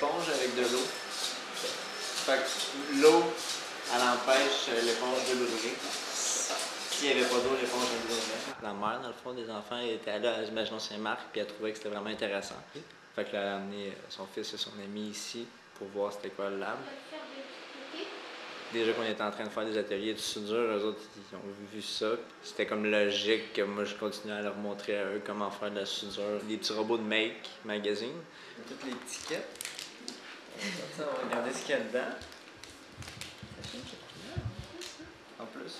éponge avec de l'eau. Fait que l'eau, elle empêche l'éponge de brûler. S'il n'y avait pas d'eau, l'éponge elle brûlerait. La mère, dans le fond, des enfants, elle était allée à l'Imagination Saint-Marc, puis elle trouvait que c'était vraiment intéressant. Fait qu'elle a amené son fils et son ami ici pour voir c'était quoi le lab. Déjà qu'on était en train de faire des ateliers de soudure, eux autres, ils ont vu ça. C'était comme logique que moi, je continuais à leur montrer à eux comment faire de la soudure. Des petits robots de Make Magazine. Toutes les étiquettes. Ça, on va regarder ce qu'il y a dedans. En plus,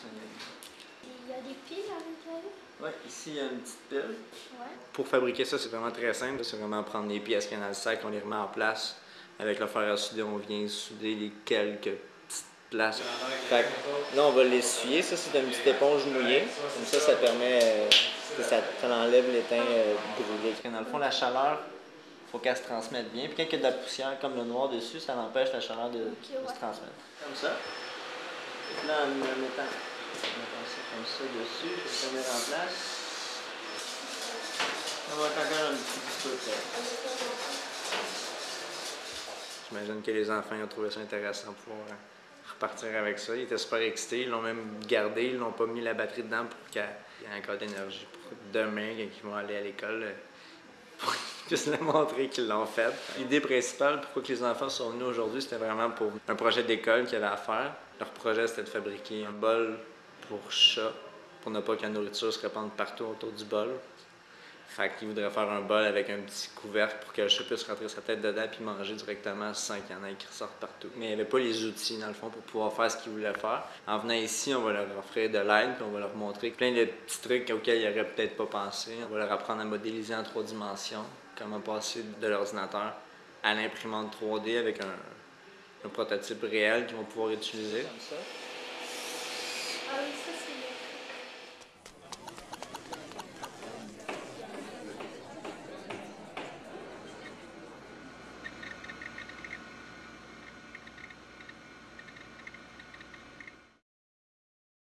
Il y a des piles à l'intérieur? ouais, ici, il y a une petite pile. Ouais. Pour fabriquer ça, c'est vraiment très simple. C'est vraiment prendre les pièces qu'il y a dans le sac, on les remet en place. Avec le fer à souder, on vient souder les quelques petites places. Fait que là, on va l'essuyer. Ça, c'est une petite éponge mouillée. Comme ça, ça permet euh, que ça, ça enlève l'étain euh, brûlé. Dans le fond, la chaleur, faut qu'elle se transmette bien. Puis quand il y a de la poussière comme le noir dessus, ça empêche la chaleur de, de ouais. se transmettre. Comme ça. Puis là, en mettant, en mettant ça comme ça dessus, je vais le mettre en place. On va encore un petit peu de. J'imagine que les enfants ils ont trouvé ça intéressant pour pouvoir repartir avec ça. Ils étaient super excités. Ils l'ont même gardé. Ils n'ont pas mis la batterie dedans pour qu'il y ait encore d'énergie pour demain, quand ils vont aller à l'école, euh, pour juste leur montrer qu'ils l'ont fait. L'idée principale, pourquoi que les enfants sont venus aujourd'hui, c'était vraiment pour un projet d'école qu'ils avaient à faire. Leur projet, c'était de fabriquer un bol pour chat, pour ne pas que la nourriture se répande partout autour du bol. Fait qu'ils voudraient faire un bol avec un petit couvercle pour que le chat puisse rentrer sa tête dedans puis manger directement sans qu'il y en ait qui ressortent partout. Mais il avait pas les outils, dans le fond, pour pouvoir faire ce qu'ils voulaient faire. En venant ici, on va leur offrir de l'aide puis on va leur montrer plein de petits trucs auxquels ils n'auraient peut-être pas pensé. On va leur apprendre à modéliser en trois dimensions, comment passer de l'ordinateur à l'imprimante 3D avec un, un prototype réel qu'ils vont pouvoir utiliser. Comme ça. Ah oui, ça c'est